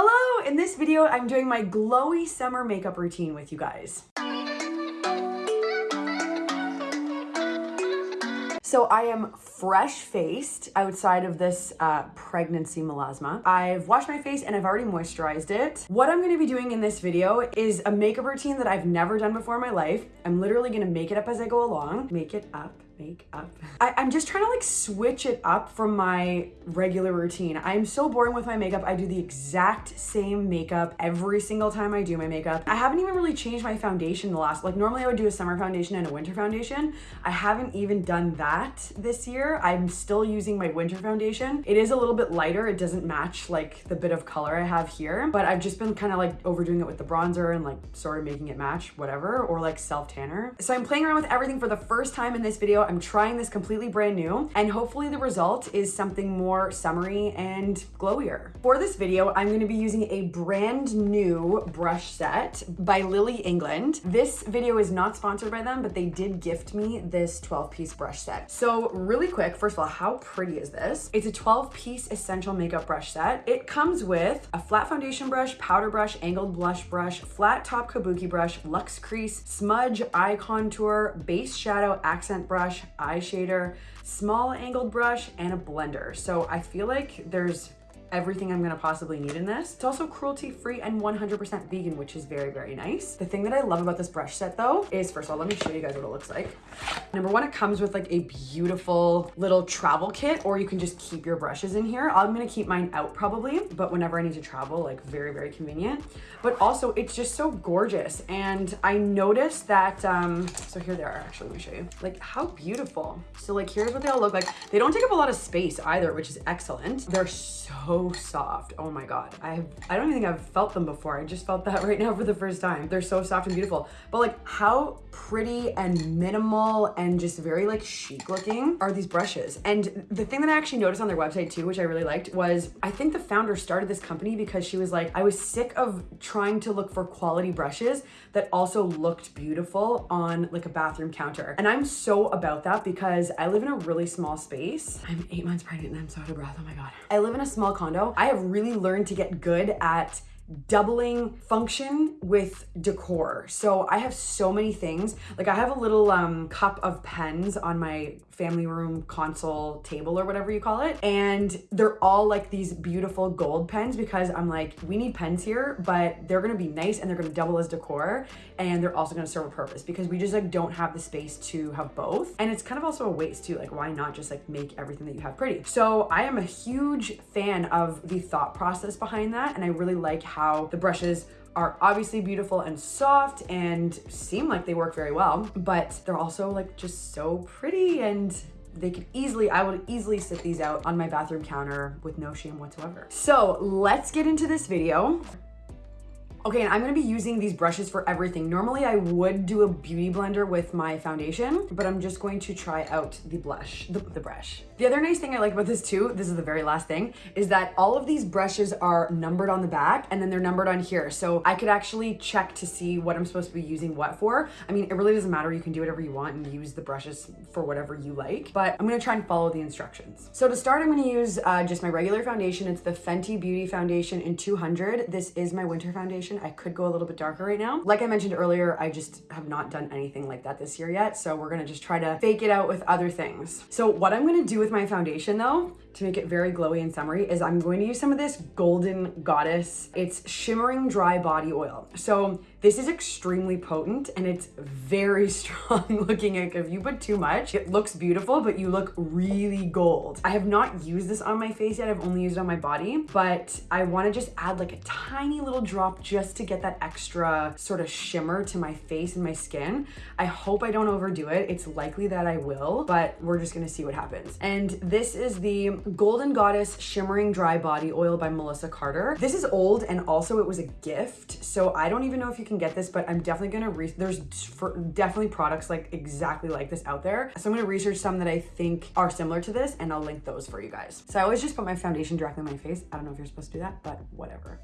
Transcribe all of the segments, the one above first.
Hello! In this video, I'm doing my glowy summer makeup routine with you guys. So I am fresh faced outside of this uh, pregnancy melasma. I've washed my face and I've already moisturized it. What I'm gonna be doing in this video is a makeup routine that I've never done before in my life. I'm literally gonna make it up as I go along. Make it up makeup. I, I'm just trying to like switch it up from my regular routine. I'm so boring with my makeup. I do the exact same makeup every single time I do my makeup. I haven't even really changed my foundation the last, like normally I would do a summer foundation and a winter foundation. I haven't even done that this year. I'm still using my winter foundation. It is a little bit lighter. It doesn't match like the bit of color I have here, but I've just been kind of like overdoing it with the bronzer and like sort of making it match whatever, or like self tanner. So I'm playing around with everything for the first time in this video. I'm trying this completely brand new and hopefully the result is something more summery and glowier. For this video, I'm gonna be using a brand new brush set by Lily England. This video is not sponsored by them, but they did gift me this 12 piece brush set. So really quick, first of all, how pretty is this? It's a 12 piece essential makeup brush set. It comes with a flat foundation brush, powder brush, angled blush brush, flat top kabuki brush, luxe crease, smudge, eye contour, base shadow, accent brush, eye shader, small angled brush, and a blender. So I feel like there's everything I'm gonna possibly need in this. It's also cruelty free and 100% vegan, which is very, very nice. The thing that I love about this brush set though is first of all, let me show you guys what it looks like. Number one, it comes with like a beautiful little travel kit, or you can just keep your brushes in here. I'm gonna keep mine out probably, but whenever I need to travel, like very, very convenient. But also it's just so gorgeous. And I noticed that, um, so here they are, actually, let me show you. Like how beautiful. So like, here's what they all look like. They don't take up a lot of space either, which is excellent. They're so soft. Oh my God. I I don't even think I've felt them before. I just felt that right now for the first time. They're so soft and beautiful. But like how pretty and minimal and just very like chic looking are these brushes. And the thing that I actually noticed on their website too, which I really liked was I think the founder started this company because she was like, I was sick of trying to look for quality brushes that also looked beautiful on like a bathroom counter. And I'm so about that because I live in a really small space. I'm eight months pregnant and I'm so out of breath. Oh my God. I live in a small condo. I have really learned to get good at doubling function with decor. So I have so many things. Like I have a little um, cup of pens on my family room console table or whatever you call it. And they're all like these beautiful gold pens because I'm like, we need pens here, but they're gonna be nice and they're gonna double as decor. And they're also gonna serve a purpose because we just like don't have the space to have both. And it's kind of also a waste too. Like why not just like make everything that you have pretty? So I am a huge fan of the thought process behind that. And I really like how the brushes are obviously beautiful and soft and seem like they work very well, but they're also like just so pretty and they could easily, I would easily sit these out on my bathroom counter with no shame whatsoever. So let's get into this video. Okay, and I'm gonna be using these brushes for everything. Normally I would do a beauty blender with my foundation, but I'm just going to try out the blush, the, the, brush. The other nice thing I like about this too, this is the very last thing, is that all of these brushes are numbered on the back and then they're numbered on here. So I could actually check to see what I'm supposed to be using what for. I mean, it really doesn't matter. You can do whatever you want and use the brushes for whatever you like, but I'm gonna try and follow the instructions. So to start, I'm gonna use uh, just my regular foundation. It's the Fenty Beauty Foundation in 200. This is my winter foundation I could go a little bit darker right now. Like I mentioned earlier, I just have not done anything like that this year yet. So we're gonna just try to fake it out with other things. So what I'm gonna do with my foundation though, to make it very glowy and summery is I'm going to use some of this Golden Goddess. It's shimmering dry body oil. So this is extremely potent and it's very strong looking. Like if you put too much, it looks beautiful, but you look really gold. I have not used this on my face yet. I've only used it on my body, but I wanna just add like a tiny little drop just to get that extra sort of shimmer to my face and my skin. I hope I don't overdo it. It's likely that I will, but we're just gonna see what happens. And this is the Golden Goddess Shimmering Dry Body Oil by Melissa Carter. This is old and also it was a gift. So I don't even know if you can get this, but I'm definitely gonna, re there's definitely products like exactly like this out there. So I'm gonna research some that I think are similar to this and I'll link those for you guys. So I always just put my foundation directly on my face. I don't know if you're supposed to do that, but whatever.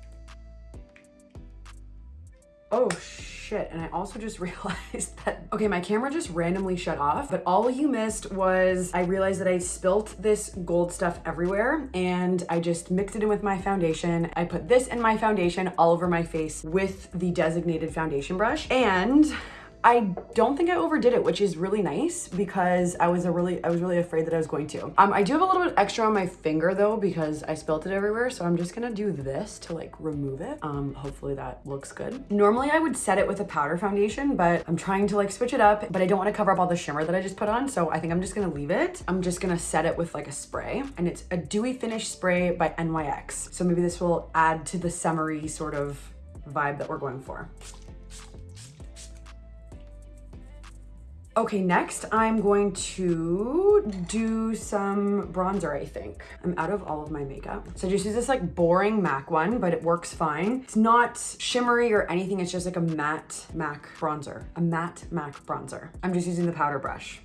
Oh, shit. And I also just realized that, okay, my camera just randomly shut off, but all you missed was I realized that I spilt this gold stuff everywhere and I just mixed it in with my foundation. I put this in my foundation all over my face with the designated foundation brush. And I don't think I overdid it, which is really nice because I was a really I was really afraid that I was going to. Um, I do have a little bit extra on my finger though because I spilt it everywhere. So I'm just gonna do this to like remove it. Um, hopefully that looks good. Normally I would set it with a powder foundation, but I'm trying to like switch it up, but I don't want to cover up all the shimmer that I just put on. So I think I'm just gonna leave it. I'm just gonna set it with like a spray and it's a dewy finish spray by NYX. So maybe this will add to the summery sort of vibe that we're going for. Okay, next I'm going to do some bronzer, I think. I'm out of all of my makeup. So I just use this like boring MAC one, but it works fine. It's not shimmery or anything. It's just like a matte MAC bronzer, a matte MAC bronzer. I'm just using the powder brush.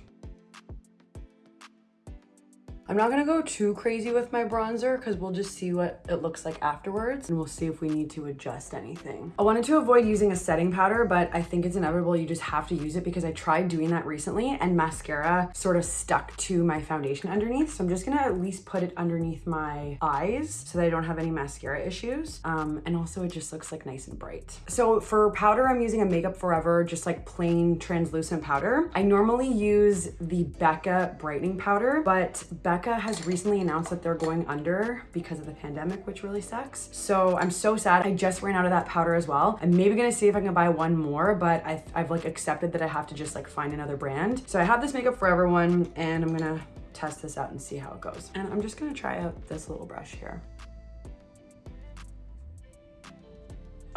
I'm not gonna go too crazy with my bronzer because we'll just see what it looks like afterwards and we'll see if we need to adjust anything. I wanted to avoid using a setting powder, but I think it's inevitable. You just have to use it because I tried doing that recently and mascara sort of stuck to my foundation underneath. So I'm just gonna at least put it underneath my eyes so that I don't have any mascara issues. Um, and also it just looks like nice and bright. So for powder, I'm using a Makeup Forever, just like plain translucent powder. I normally use the Becca brightening powder, but Becca Becca has recently announced that they're going under because of the pandemic, which really sucks. So I'm so sad. I just ran out of that powder as well. I'm maybe gonna see if I can buy one more, but I've, I've like accepted that I have to just like find another brand. So I have this Makeup Forever one and I'm gonna test this out and see how it goes. And I'm just gonna try out this little brush here.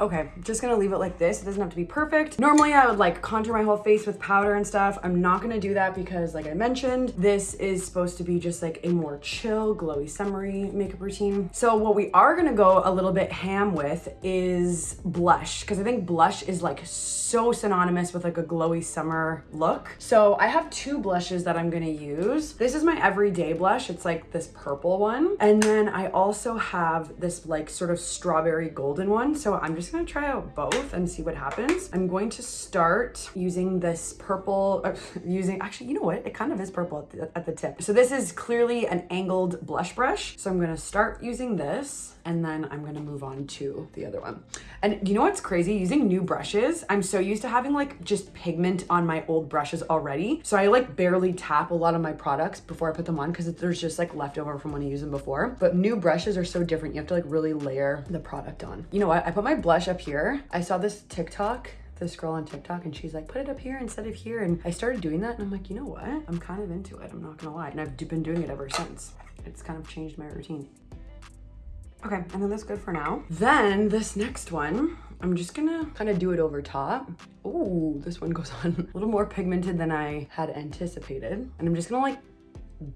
Okay, just gonna leave it like this. It doesn't have to be perfect. Normally I would like contour my whole face with powder and stuff. I'm not gonna do that because like I mentioned, this is supposed to be just like a more chill, glowy, summery makeup routine. So what we are gonna go a little bit ham with is blush because I think blush is like so synonymous with like a glowy summer look. So I have two blushes that I'm gonna use. This is my everyday blush. It's like this purple one. And then I also have this like sort of strawberry golden one. So I'm just gonna try out both and see what happens. I'm going to start using this purple, uh, using, actually, you know what? It kind of is purple at the, at the tip. So this is clearly an angled blush brush. So I'm gonna start using this and then I'm gonna move on to the other one. And you know what's crazy? Using new brushes, I'm so used to having like just pigment on my old brushes already. So I like barely tap a lot of my products before I put them on because there's just like leftover from when I used them before. But new brushes are so different. You have to like really layer the product on. You know what? I put my blush up here. I saw this TikTok this girl on TikTok and she's like, put it up here instead of here. And I started doing that and I'm like, you know what? I'm kind of into it. I'm not gonna lie. And I've been doing it ever since. It's kind of changed my routine. Okay, I think that's good for now. Then this next one, I'm just gonna kind of do it over top. Oh, this one goes on a little more pigmented than I had anticipated. And I'm just gonna like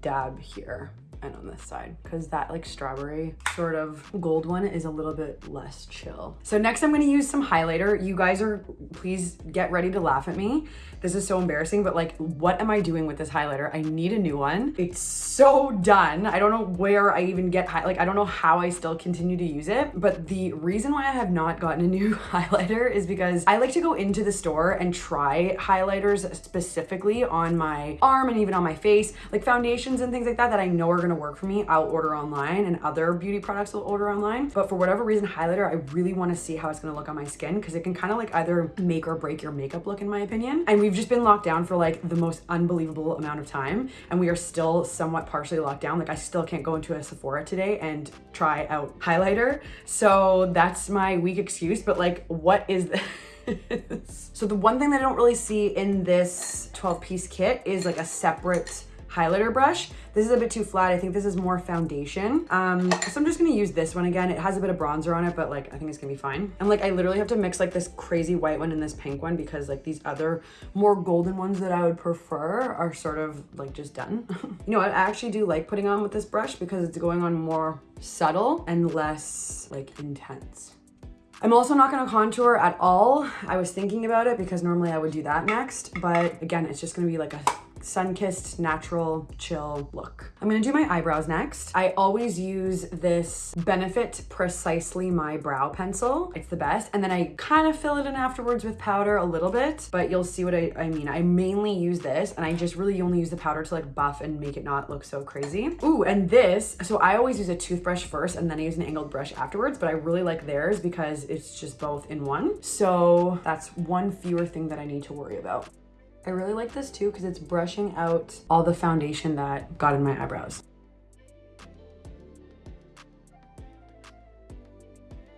dab here and on this side because that like strawberry sort of gold one is a little bit less chill. So next I'm gonna use some highlighter. You guys are, please get ready to laugh at me. This is so embarrassing, but like, what am I doing with this highlighter? I need a new one. It's so done. I don't know where I even get, high like, I don't know how I still continue to use it, but the reason why I have not gotten a new highlighter is because I like to go into the store and try highlighters specifically on my arm and even on my face, like foundations and things like that, that I know are gonna work for me. I'll order online and other beauty products will order online. But for whatever reason, highlighter, I really wanna see how it's gonna look on my skin because it can kind of like either make or break your makeup look in my opinion. And we we've just been locked down for like the most unbelievable amount of time and we are still somewhat partially locked down. Like I still can't go into a Sephora today and try out highlighter. So that's my weak excuse, but like what is this? so the one thing that I don't really see in this 12 piece kit is like a separate highlighter brush. This is a bit too flat. I think this is more foundation. Um, so I'm just gonna use this one again. It has a bit of bronzer on it, but like, I think it's gonna be fine. And like, I literally have to mix like this crazy white one and this pink one because like these other more golden ones that I would prefer are sort of like just done. you know, I actually do like putting on with this brush because it's going on more subtle and less like intense. I'm also not gonna contour at all. I was thinking about it because normally I would do that next, but again, it's just gonna be like a sun-kissed, natural, chill look. I'm gonna do my eyebrows next. I always use this Benefit Precisely My Brow Pencil. It's the best. And then I kind of fill it in afterwards with powder a little bit, but you'll see what I, I mean. I mainly use this and I just really only use the powder to like buff and make it not look so crazy. Ooh, and this, so I always use a toothbrush first and then I use an angled brush afterwards, but I really like theirs because it's just both in one. So that's one fewer thing that I need to worry about. I really like this too because it's brushing out all the foundation that got in my eyebrows.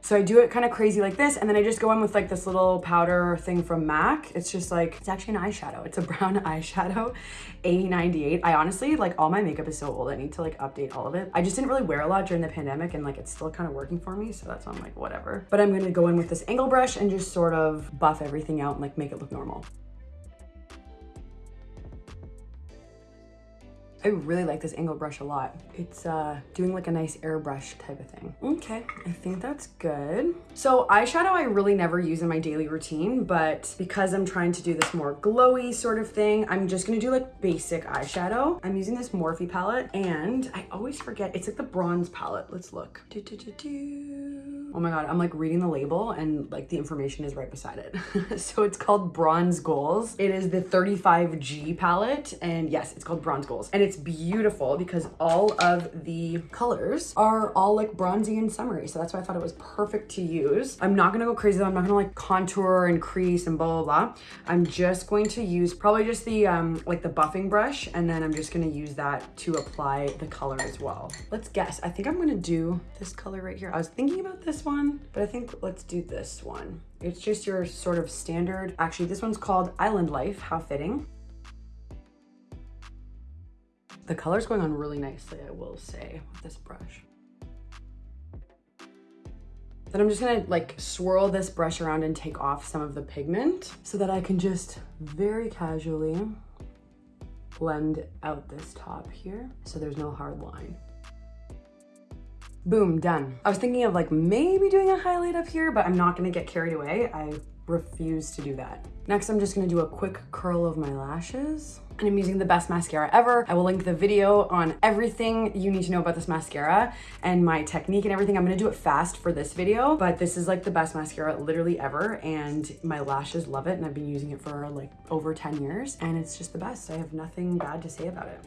So I do it kind of crazy like this, and then I just go in with like this little powder thing from MAC. It's just like, it's actually an eyeshadow. It's a brown eyeshadow, A98. I honestly, like all my makeup is so old. I need to like update all of it. I just didn't really wear a lot during the pandemic and like it's still kind of working for me. So that's why I'm like, whatever. But I'm gonna go in with this angle brush and just sort of buff everything out and like make it look normal. I really like this angle brush a lot. It's uh, doing like a nice airbrush type of thing. Okay, I think that's good. So eyeshadow I really never use in my daily routine, but because I'm trying to do this more glowy sort of thing, I'm just gonna do like basic eyeshadow. I'm using this Morphe palette and I always forget, it's like the bronze palette. Let's look. Do, do, do, oh my God, I'm like reading the label and like the information is right beside it. so it's called Bronze Goals. It is the 35G palette and yes, it's called Bronze Goals. And it's beautiful because all of the colors are all like bronzy and summery. So that's why I thought it was perfect to use. I'm not gonna go crazy though. I'm not gonna like contour and crease and blah, blah, blah. I'm just going to use probably just the um, like the buffing brush and then I'm just gonna use that to apply the color as well. Let's guess. I think I'm gonna do this color right here. I was thinking about this one, but I think let's do this one. It's just your sort of standard. Actually, this one's called Island Life. How fitting. The color's going on really nicely, I will say, with this brush. Then I'm just gonna like swirl this brush around and take off some of the pigment so that I can just very casually blend out this top here so there's no hard line. Boom, done. I was thinking of like maybe doing a highlight up here, but I'm not gonna get carried away. I refuse to do that. Next, I'm just gonna do a quick curl of my lashes and I'm using the best mascara ever. I will link the video on everything you need to know about this mascara and my technique and everything. I'm gonna do it fast for this video, but this is like the best mascara literally ever and my lashes love it and I've been using it for like over 10 years and it's just the best. I have nothing bad to say about it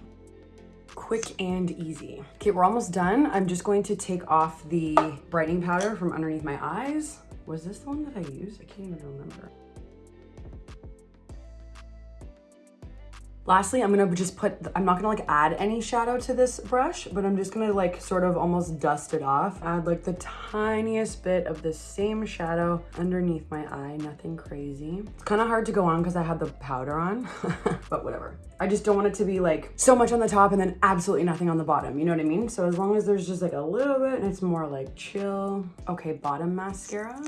quick and easy. Okay, we're almost done. I'm just going to take off the brightening powder from underneath my eyes. Was this the one that I used? I can't even remember. Lastly, I'm gonna just put, I'm not gonna like add any shadow to this brush, but I'm just gonna like sort of almost dust it off. Add like the tiniest bit of the same shadow underneath my eye, nothing crazy. It's kind of hard to go on because I have the powder on, but whatever. I just don't want it to be like so much on the top and then absolutely nothing on the bottom, you know what I mean? So as long as there's just like a little bit and it's more like chill. Okay, bottom mascara.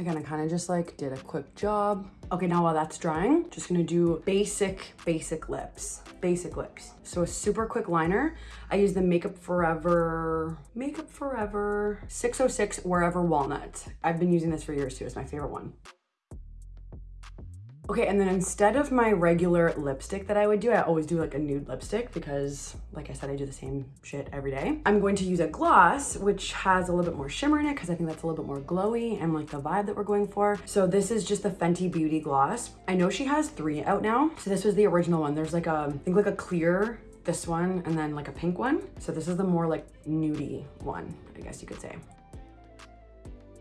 Again, I kind of just like did a quick job. Okay, now while that's drying, just gonna do basic, basic lips. Basic lips. So a super quick liner. I use the Makeup Forever, Makeup Forever 606 Wherever Walnut. I've been using this for years too, it's my favorite one. Okay, and then instead of my regular lipstick that I would do, I always do like a nude lipstick because like I said, I do the same shit every day. I'm going to use a gloss, which has a little bit more shimmer in it because I think that's a little bit more glowy and like the vibe that we're going for. So this is just the Fenty Beauty gloss. I know she has three out now. So this was the original one. There's like a, I think like a clear, this one, and then like a pink one. So this is the more like nudie one, I guess you could say.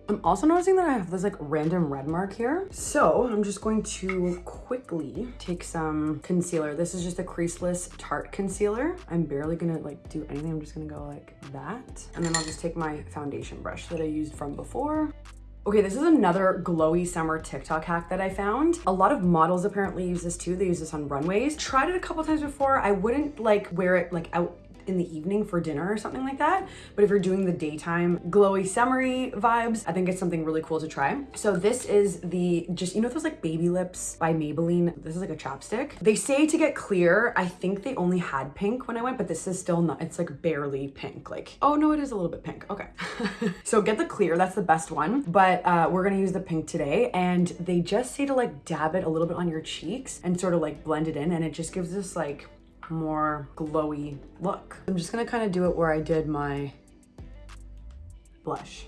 I'm also noticing that I have this like random red mark here. So I'm just going to quickly take some concealer. This is just a creaseless Tarte concealer. I'm barely gonna like do anything. I'm just gonna go like that. And then I'll just take my foundation brush that I used from before. Okay, this is another glowy summer TikTok hack that I found. A lot of models apparently use this too. They use this on runways. Tried it a couple times before. I wouldn't like wear it like out in the evening for dinner or something like that. But if you're doing the daytime glowy summery vibes, I think it's something really cool to try. So this is the, just, you know those like baby lips by Maybelline? This is like a chapstick. They say to get clear, I think they only had pink when I went, but this is still not, it's like barely pink. Like, oh no, it is a little bit pink. Okay. so get the clear, that's the best one. But uh, we're gonna use the pink today. And they just say to like dab it a little bit on your cheeks and sort of like blend it in. And it just gives this like more glowy look. I'm just gonna kind of do it where I did my blush.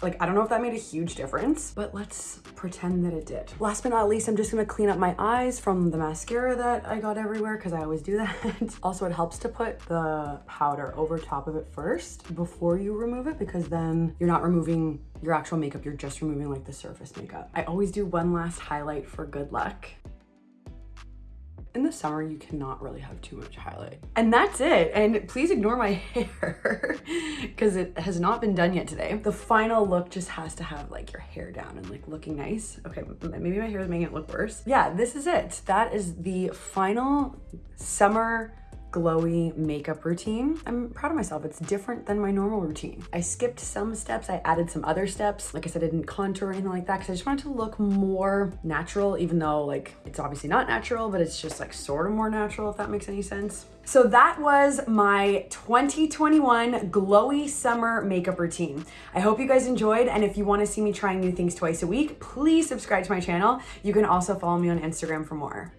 Like, I don't know if that made a huge difference, but let's pretend that it did. Last but not least, I'm just gonna clean up my eyes from the mascara that I got everywhere because I always do that. also, it helps to put the powder over top of it first before you remove it because then you're not removing your actual makeup, you're just removing like the surface makeup. I always do one last highlight for good luck in the summer, you cannot really have too much highlight. And that's it. And please ignore my hair because it has not been done yet today. The final look just has to have like your hair down and like looking nice. Okay, maybe my hair is making it look worse. Yeah, this is it. That is the final summer glowy makeup routine. I'm proud of myself. It's different than my normal routine. I skipped some steps. I added some other steps. Like I said, I didn't contour or anything like that because I just wanted to look more natural, even though like it's obviously not natural, but it's just like sort of more natural, if that makes any sense. So that was my 2021 glowy summer makeup routine. I hope you guys enjoyed. And if you want to see me trying new things twice a week, please subscribe to my channel. You can also follow me on Instagram for more.